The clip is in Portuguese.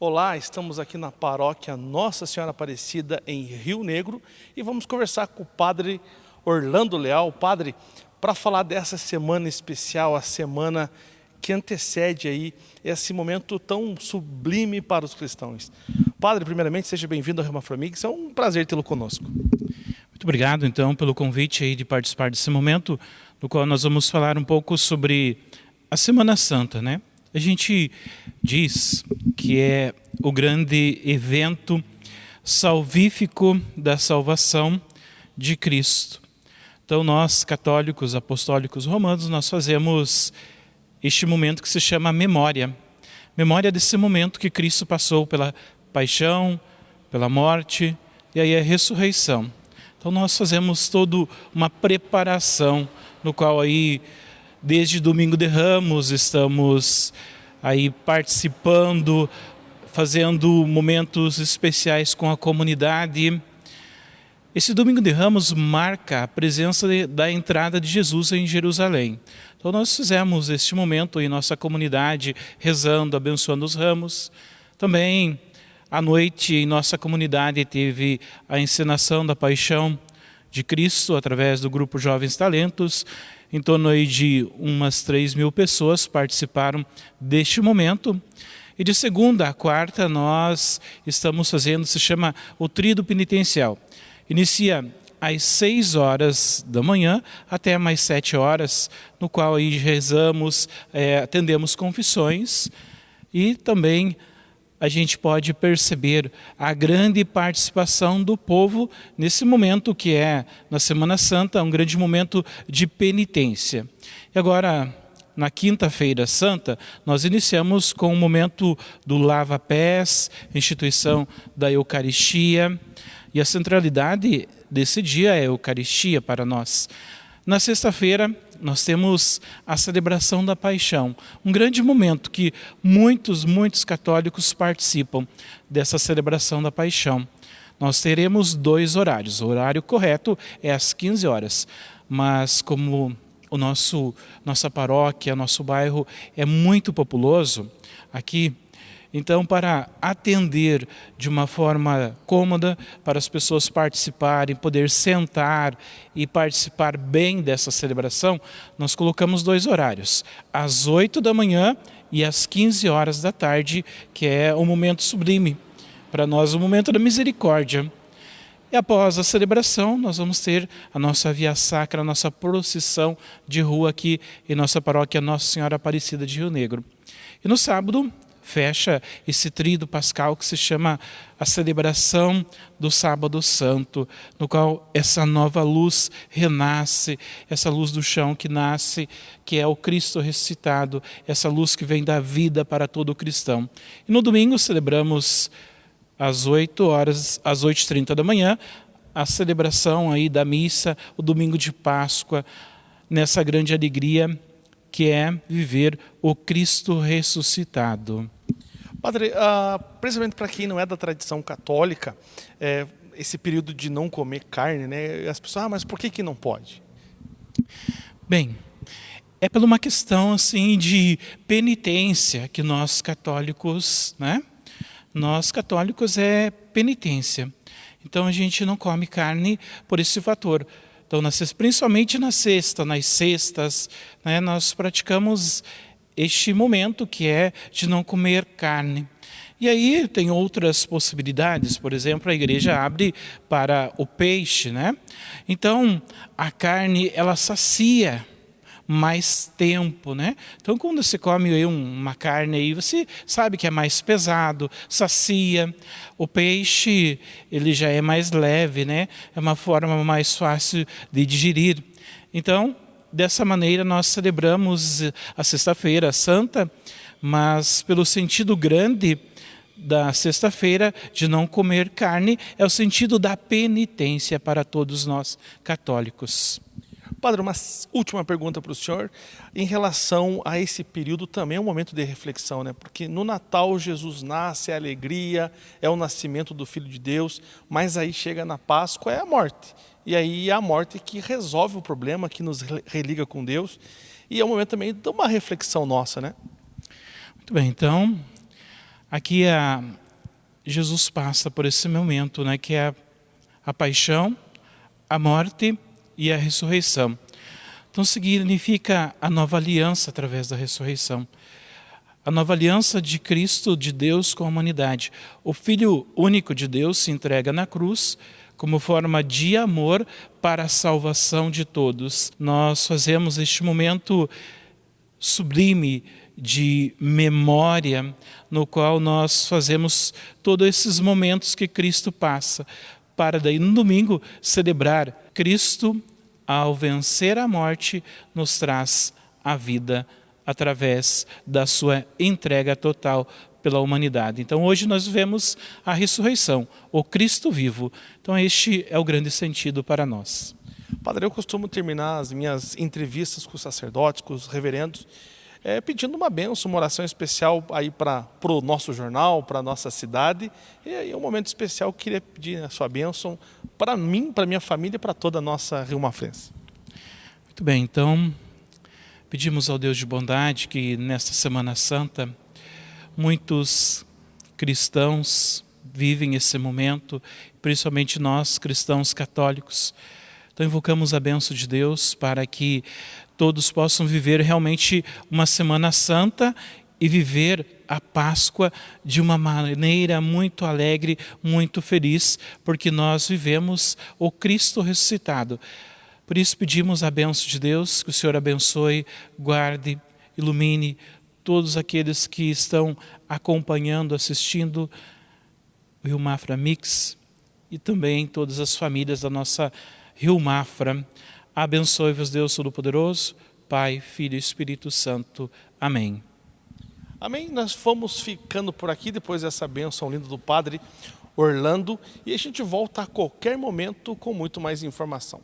Olá, estamos aqui na paróquia Nossa Senhora Aparecida, em Rio Negro, e vamos conversar com o padre Orlando Leal. Padre, para falar dessa semana especial, a semana que antecede aí esse momento tão sublime para os cristãos. Padre, primeiramente, seja bem-vindo ao Rema Flamix, é um prazer tê-lo conosco. Muito obrigado, então, pelo convite aí de participar desse momento, no qual nós vamos falar um pouco sobre a Semana Santa, né? A gente diz que é o grande evento salvífico da salvação de Cristo. Então nós, católicos, apostólicos romanos, nós fazemos este momento que se chama memória. Memória desse momento que Cristo passou pela paixão, pela morte e aí a ressurreição. Então nós fazemos toda uma preparação no qual aí Desde domingo de Ramos estamos aí participando, fazendo momentos especiais com a comunidade. Esse domingo de Ramos marca a presença de, da entrada de Jesus em Jerusalém. Então nós fizemos este momento em nossa comunidade, rezando, abençoando os ramos. Também à noite em nossa comunidade teve a encenação da paixão de Cristo através do grupo Jovens Talentos em torno aí de umas 3 mil pessoas participaram deste momento. E de segunda a quarta nós estamos fazendo, se chama o Trido Penitencial. Inicia às 6 horas da manhã até mais 7 horas, no qual aí rezamos, é, atendemos confissões e também a gente pode perceber a grande participação do povo nesse momento que é, na Semana Santa, um grande momento de penitência. E agora, na quinta-feira santa, nós iniciamos com o momento do lava-pés, instituição da Eucaristia, e a centralidade desse dia é a Eucaristia para nós. Na sexta-feira, nós temos a celebração da paixão, um grande momento que muitos, muitos católicos participam dessa celebração da paixão. Nós teremos dois horários, o horário correto é às 15 horas, mas como o nosso, nossa paróquia, nosso bairro é muito populoso, aqui então, para atender de uma forma cômoda, para as pessoas participarem, poder sentar e participar bem dessa celebração, nós colocamos dois horários, às 8 da manhã e às 15 horas da tarde, que é o momento sublime, para nós o momento da misericórdia. E após a celebração, nós vamos ter a nossa via sacra, a nossa procissão de rua aqui em nossa paróquia Nossa Senhora Aparecida de Rio Negro. E no sábado, fecha esse tríduo pascal que se chama a celebração do sábado santo, no qual essa nova luz renasce, essa luz do chão que nasce, que é o Cristo ressuscitado, essa luz que vem da vida para todo cristão. E no domingo celebramos às 8 horas, às 8h30 da manhã, a celebração aí da missa, o domingo de Páscoa, nessa grande alegria que é viver o Cristo ressuscitado. Padre, uh, precisamente para quem não é da tradição católica, é, esse período de não comer carne, né? As pessoas, ah, mas por que, que não pode? Bem, é por uma questão assim de penitência que nós católicos, né? Nós católicos é penitência. Então a gente não come carne por esse fator. Então, principalmente na sexta, nas sextas, né, nós praticamos este momento que é de não comer carne. E aí tem outras possibilidades, por exemplo, a igreja abre para o peixe, né? Então, a carne, ela sacia, mais tempo, né? Então, quando você come uma carne aí, você sabe que é mais pesado, sacia. O peixe, ele já é mais leve, né? É uma forma mais fácil de digerir. Então, dessa maneira nós celebramos a Sexta-feira Santa, mas pelo sentido grande da sexta-feira de não comer carne é o sentido da penitência para todos nós católicos. Padre, uma última pergunta para o senhor, em relação a esse período também é um momento de reflexão, né? Porque no Natal Jesus nasce, é alegria, é o nascimento do Filho de Deus, mas aí chega na Páscoa, é a morte. E aí é a morte que resolve o problema, que nos religa com Deus, e é um momento também de uma reflexão nossa, né? Muito bem, então, Aqui a, Jesus passa por esse momento, né, que é a paixão, a morte e a ressurreição. Então significa a nova aliança através da ressurreição. A nova aliança de Cristo, de Deus com a humanidade. O Filho único de Deus se entrega na cruz como forma de amor para a salvação de todos. Nós fazemos este momento sublime de memória, no qual nós fazemos todos esses momentos que Cristo passa, para daí no domingo celebrar Cristo, ao vencer a morte, nos traz a vida através da sua entrega total pela humanidade. Então hoje nós vemos a ressurreição, o Cristo vivo. Então este é o grande sentido para nós. Padre, eu costumo terminar as minhas entrevistas com os sacerdotes, com os reverendos, é, pedindo uma benção, uma oração especial aí para o nosso jornal, para a nossa cidade. E aí, um momento especial, eu queria pedir a sua bênção para mim, para minha família e para toda a nossa Rio Mafrense. Muito bem, então pedimos ao Deus de bondade que nesta Semana Santa muitos cristãos vivem esse momento, principalmente nós cristãos católicos. Então invocamos a benção de Deus para que todos possam viver realmente uma Semana Santa e viver a Páscoa de uma maneira muito alegre, muito feliz, porque nós vivemos o Cristo ressuscitado. Por isso pedimos a benção de Deus, que o Senhor abençoe, guarde, ilumine todos aqueles que estão acompanhando, assistindo o Rio Mafra Mix e também todas as famílias da nossa Rio Mafra. Abençoe-vos Deus Todo-Poderoso, Pai, Filho e Espírito Santo. Amém. Amém. Nós fomos ficando por aqui depois dessa bênção linda do Padre Orlando e a gente volta a qualquer momento com muito mais informação.